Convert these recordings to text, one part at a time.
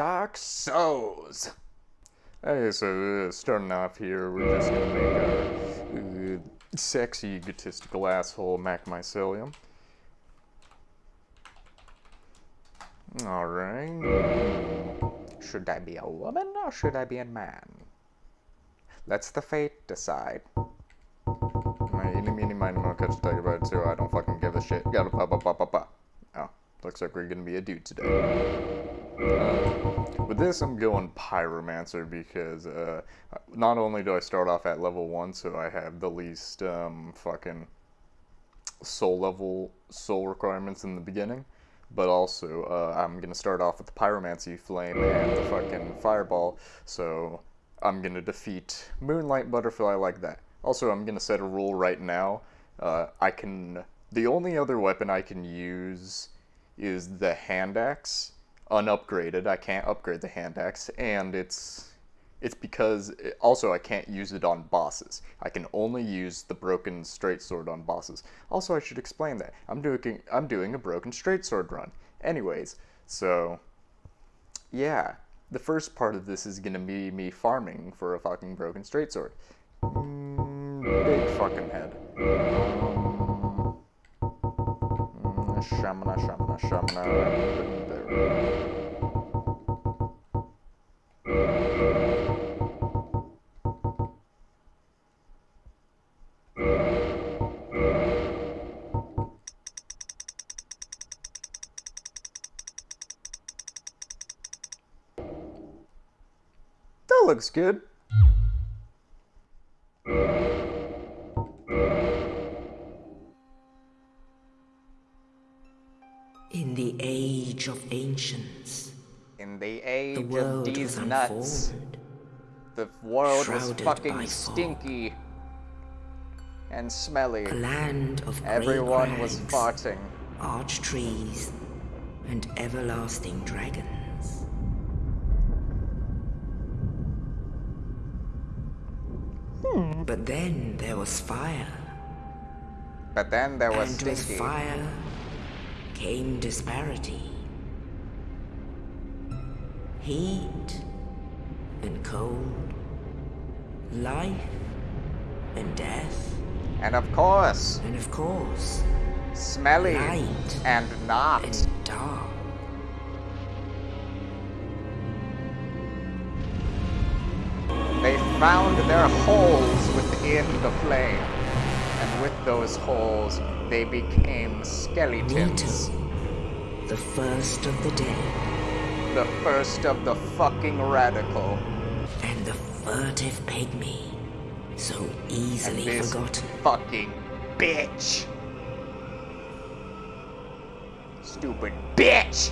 Dark Souls. Hey, so uh, starting off here, we're just gonna make our uh, sexy, egotistical asshole Mac Mycelium. Alright. Should I be a woman or should I be a man? Let's the fate decide. My eeny, meeny, miny, mo, catch a tiger by its tail. I don't fucking give a shit. Gotta pop, pop, pop, pop, pop. Oh, looks like we're gonna be a dude today. With this, I'm going Pyromancer because uh, not only do I start off at level 1, so I have the least um, fucking soul level, soul requirements in the beginning, but also uh, I'm going to start off with the Pyromancy Flame and the fucking Fireball, so I'm going to defeat Moonlight Butterfly like that. Also, I'm going to set a rule right now. Uh, I can... The only other weapon I can use is the hand axe unupgraded. I can't upgrade the hand axe, and it's it's because it, also I can't use it on bosses. I can only use the broken straight sword on bosses. Also, I should explain that I'm doing I'm doing a broken straight sword run. Anyways, so yeah, the first part of this is gonna be me farming for a fucking broken straight sword. Mm, big fucking head. Mm, shamana, shamana, shamana. That looks good. In the age of ancients, In the age the of world these was nuts, the world was fucking stinky and smelly. a land of Everyone was farting. arch trees, and everlasting dragons. But then there was fire, But then there was and with stinky. fire came disparity. Heat and cold, life and death, And of course, and of course, smelly Light. and not. and dark. They found their holes within the flame. And with those holes, they became skeletons. Nito, the first of the dead, The first of the fucking radical. and the furtive pygmy, so And easily this forgotten. fucking bitch. Stupid bitch!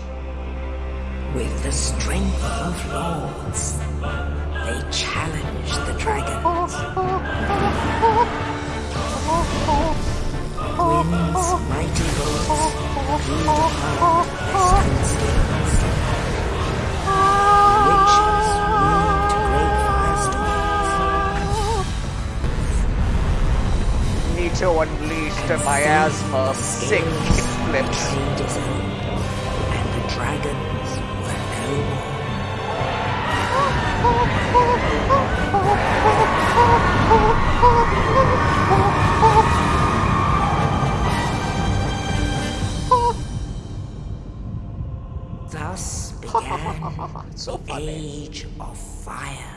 With the strength of lords, they challenged the dragons. Gwyn's mighty lords blew apart their stone skills. Witches moved great firestorms. Nito unleashed a miasma of sick is and the dragons were no more. Age of fire.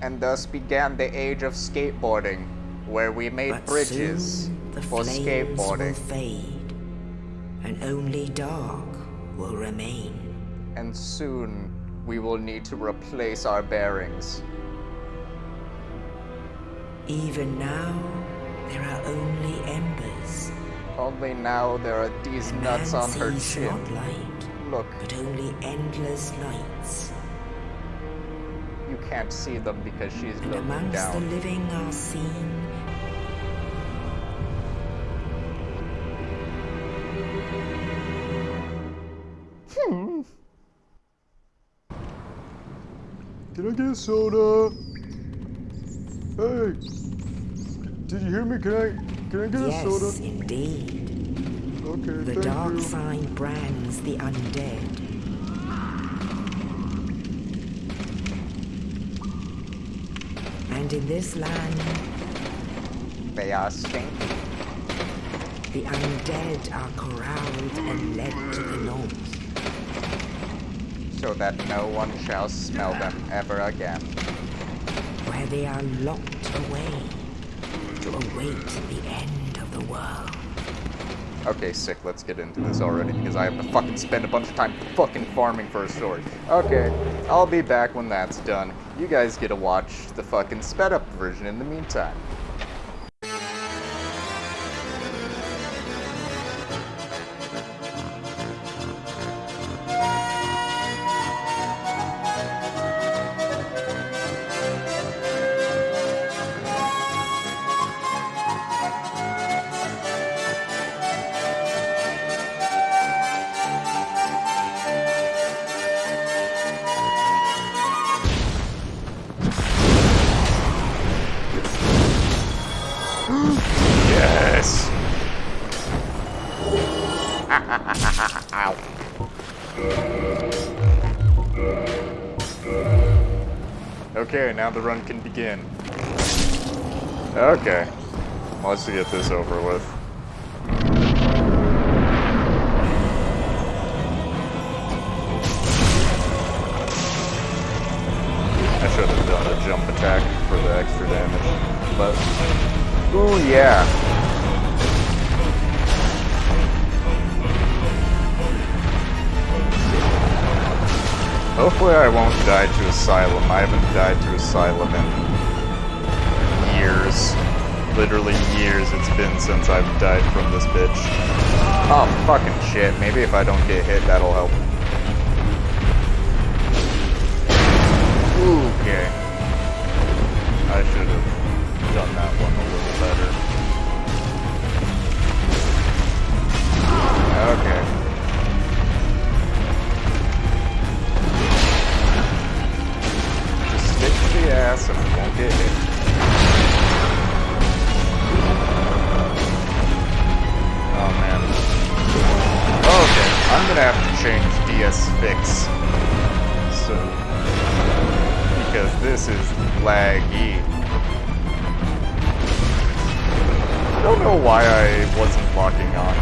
And thus began the age of skateboarding, where we made But bridges soon the for skateboarding. will fade, and only dark will remain. And soon we will need to replace our bearings. Even now, there are only embers. Only now there are these and nuts on her chin. not light, Look, but only endless nights. you can't see them because she's And looking amongst the down. living are seen hmm. Can I get a soda? Hey, did you hear me? Can I can I get a soda? yes, soda? indeed. Okay, the dark you. sign brands the undead. And in this land... They are stinky. The undead are corralled and led to the north. So that no one shall smell them ever again. Where they are locked away to await the end of the world. Okay, sick, let's get into this already because I have to fucking spend a bunch of time fucking farming for a story. Okay, I'll be back when that's done. You guys get to watch the fucking sped up version in the meantime. Yes! Ow. Okay, now the run can begin. Okay. Let's get this over with. I should have done a jump attack for the extra damage. But, ooh yeah. Hopefully I won't die to Asylum. I haven't died to Asylum in years. Literally years it's been since I've died from this bitch. Oh, fucking shit. Maybe if I don't get hit, that'll help. Okay. I should have done that one a little better. Okay. Just stick to the ass and won't get hit. Oh man. Okay, I'm gonna have to change DS Fix. So, because this is laggy. Don't know why I wasn't locking on.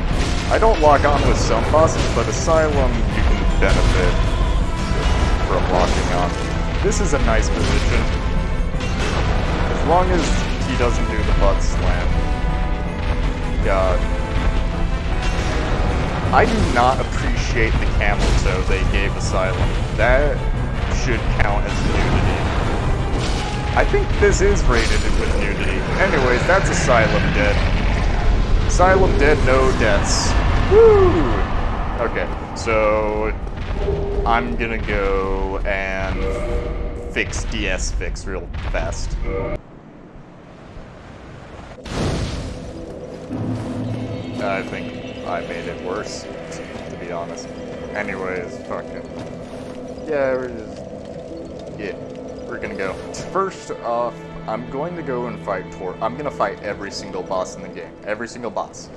I don't lock on with some bosses, but Asylum you can benefit from locking on. This is a nice position. As long as he doesn't do the butt slam. God. I do not appreciate the camel toe they gave Asylum. That should count as nudity. I think this is rated with nudity. Anyways, that's Asylum dead. Asylum dead, no deaths. Woo! Okay, so I'm gonna go and fix DS fix real fast. I think I made it worse, to be honest. Anyways, fucking. Yeah, we're just. Yeah, we're gonna go. First off, I'm going to go and fight Tor. I'm gonna fight every single boss in the game. Every single boss.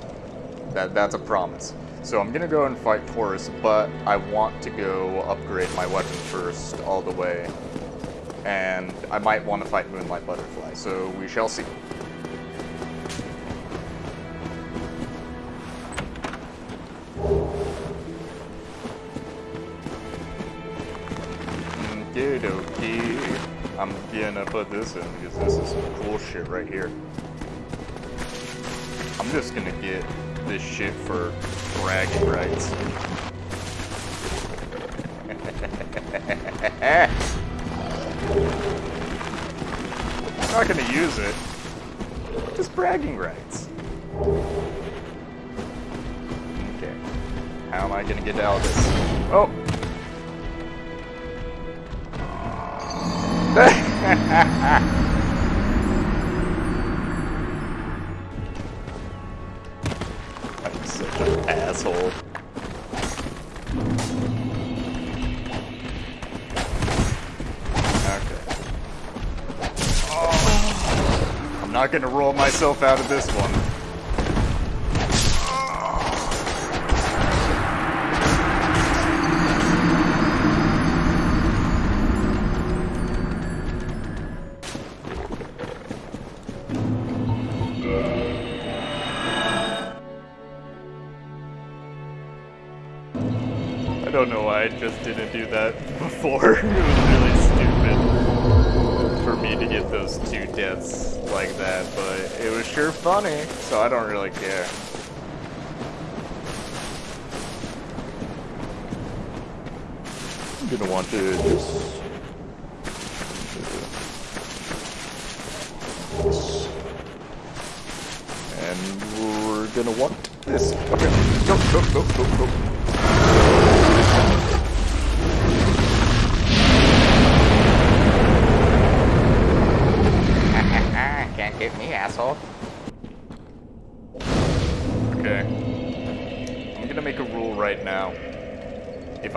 That That's a promise. So I'm gonna go and fight Taurus, but I want to go upgrade my weapon first, all the way. And I might want to fight Moonlight Butterfly, so we shall see. Mm, Okie dokie. I'm gonna put this in because this is some cool shit right here. I'm just gonna get this shit for bragging rights. I'm not gonna use it. Just bragging rights. Okay. How am I gonna get out of this? I'm. Okay. Oh. I'm not gonna roll myself out of this one. I just didn't do that before. it was really stupid for me to get those two deaths like that, but it was sure funny, so I don't really care. I'm gonna want to just and we're gonna want this. Okay, go, go, go, go, go.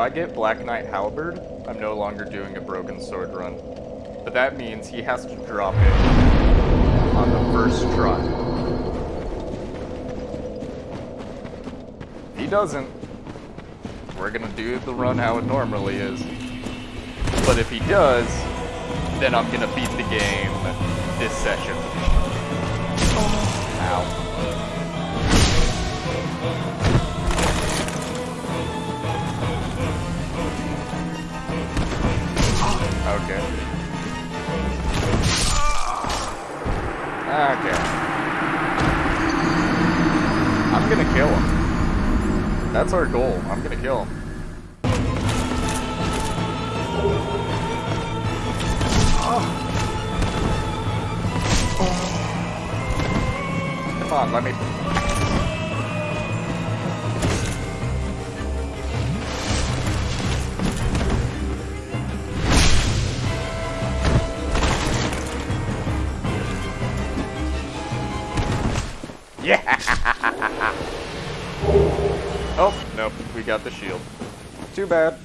I get Black Knight Halberd, I'm no longer doing a Broken Sword run. But that means he has to drop it on the first try. He doesn't, we're gonna do the run how it normally is. But if he does, then I'm gonna beat the game this session. Ow. Okay. I'm gonna kill him. That's our goal. I'm gonna kill him. Ah. Come on, let me. Yeah! oh, nope, we got the shield. Too bad.